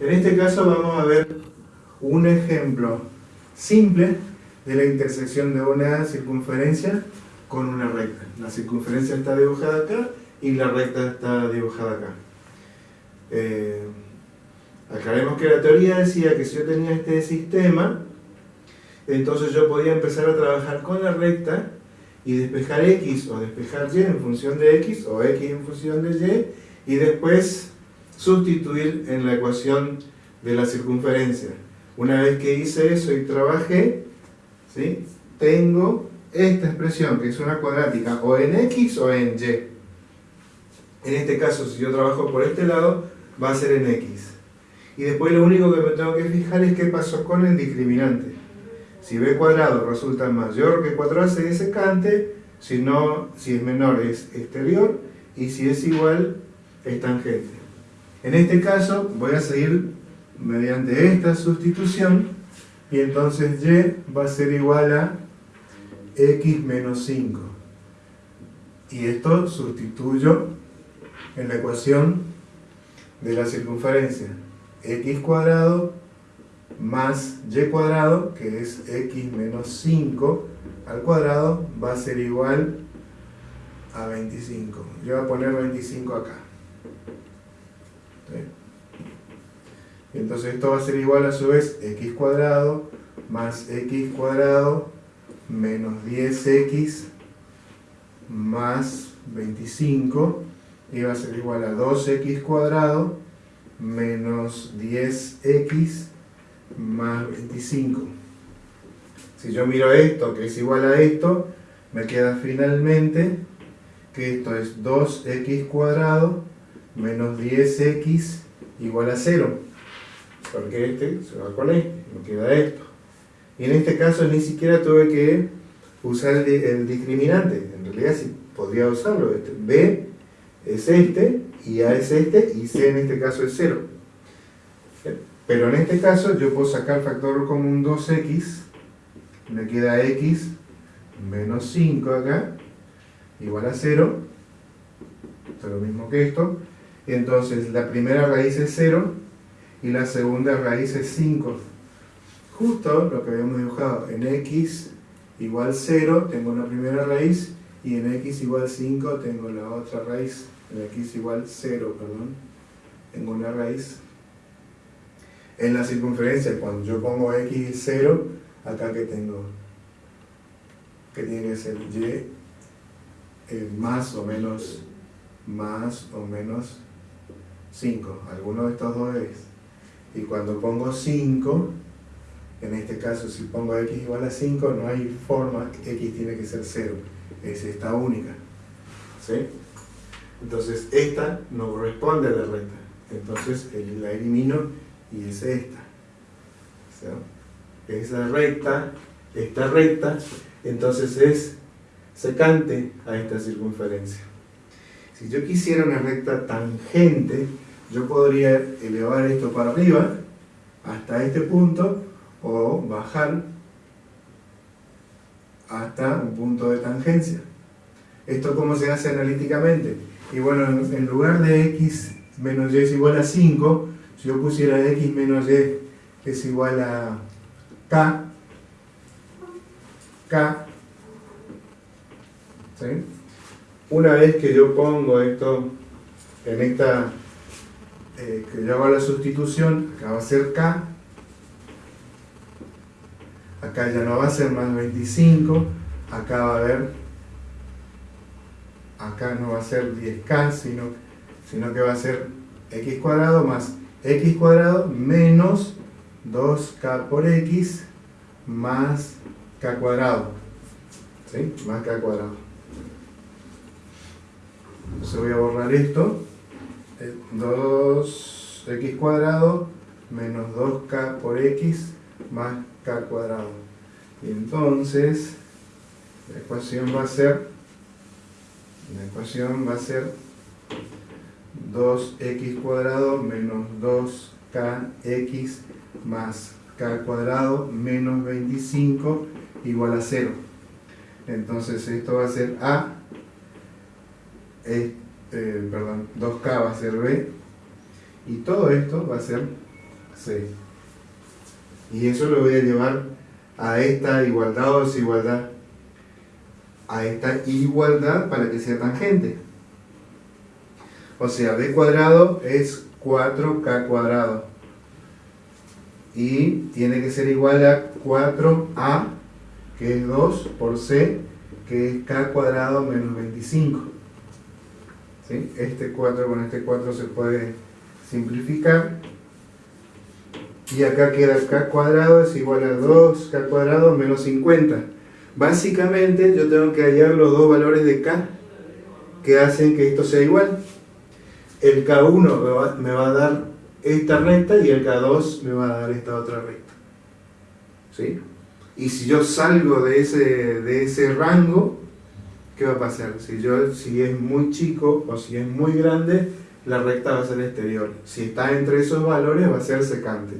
En este caso vamos a ver un ejemplo simple de la intersección de una circunferencia con una recta. La circunferencia está dibujada acá y la recta está dibujada acá. Eh, aclaremos que la teoría decía que si yo tenía este sistema, entonces yo podía empezar a trabajar con la recta y despejar x o despejar y en función de x o x en función de y y después sustituir en la ecuación de la circunferencia. Una vez que hice eso y trabajé, ¿sí? tengo esta expresión que es una cuadrática o en x o en y. En este caso, si yo trabajo por este lado, va a ser en x. Y después lo único que me tengo que fijar es qué pasó con el discriminante. Si b cuadrado resulta mayor que 4ac es secante, si, no, si es menor es exterior y si es igual es tangente. En este caso voy a seguir mediante esta sustitución y entonces y va a ser igual a x menos 5. Y esto sustituyo en la ecuación de la circunferencia x cuadrado más y cuadrado, que es x menos 5 al cuadrado, va a ser igual a 25. Yo voy a poner 25 acá. Entonces esto va a ser igual a su vez x cuadrado más x cuadrado menos 10x más 25 y va a ser igual a 2x cuadrado menos 10x más 25. Si yo miro esto, que es igual a esto, me queda finalmente que esto es 2x cuadrado menos 10x igual a 0. Porque este se va con este, me queda esto. Y en este caso ni siquiera tuve que usar el, discriminante. En realidad sí podría usarlo. Este, B es este, y A es este, y C en este caso es 0. Pero en este caso yo puedo sacar factor común 2x, me queda x menos 5 acá, igual a 0, esto es lo mismo que esto, entonces la primera raíz es 0 y la segunda raíz es 5. Justo lo que habíamos dibujado, en x igual 0 tengo una primera raíz y en x igual 5 tengo la otra raíz, en x igual 0, perdón, tengo una raíz en la circunferencia, cuando yo pongo x 0, acá que tengo, que tiene que ser y eh, más o menos, más o menos 5, alguno de estos dos es. Y cuando pongo 5, en este caso si pongo x igual a 5, no hay forma, x tiene que ser 0, es esta única. ¿Sí? Entonces esta no corresponde a la recta, entonces la elimino y es esta. Esa recta, esta recta, entonces es secante a esta circunferencia. Si yo quisiera una recta tangente, yo podría elevar esto para arriba hasta este punto o bajar hasta un punto de tangencia. ¿Esto cómo se hace analíticamente? Y bueno, en lugar de x menos y es igual a 5, si yo pusiera x menos y es igual a k, k, ¿sí? Una vez que yo pongo esto en esta, eh, que yo hago la sustitución, acá va a ser k, acá ya no va a ser más 25, acá va a haber, acá no va a ser 10k, sino, sino que va a ser x cuadrado más x cuadrado menos 2k por x más k cuadrado. ¿Sí? Más k cuadrado. Entonces voy a borrar esto. 2x cuadrado menos 2k por x más k cuadrado. Y entonces la ecuación va a ser la ecuación va a ser 2x cuadrado menos 2kx más k cuadrado menos 25 igual a 0. Entonces esto va a ser A, eh, perdón, 2k va a ser B, y todo esto va a ser Sí. Y eso lo voy a llevar a esta igualdad o desigualdad. A esta igualdad para que sea tangente. O sea, b cuadrado es 4k cuadrado. Y tiene que ser igual a 4a, que es 2, por c, que es k cuadrado menos 25. ¿Sí? Este 4 con este 4 se puede simplificar. Y acá queda k cuadrado es igual a 2k cuadrado menos 50. Básicamente yo tengo que hallar los dos valores de k que hacen que esto sea igual. El k1 me va, a dar esta recta y el k2 me va a dar esta otra recta. ¿Sí? Y si yo salgo de ese, de ese rango, ¿qué va a pasar? Si, yo, si es muy chico o si es muy grande, la recta va a ser exterior. Si está entre esos valores, va a ser secante.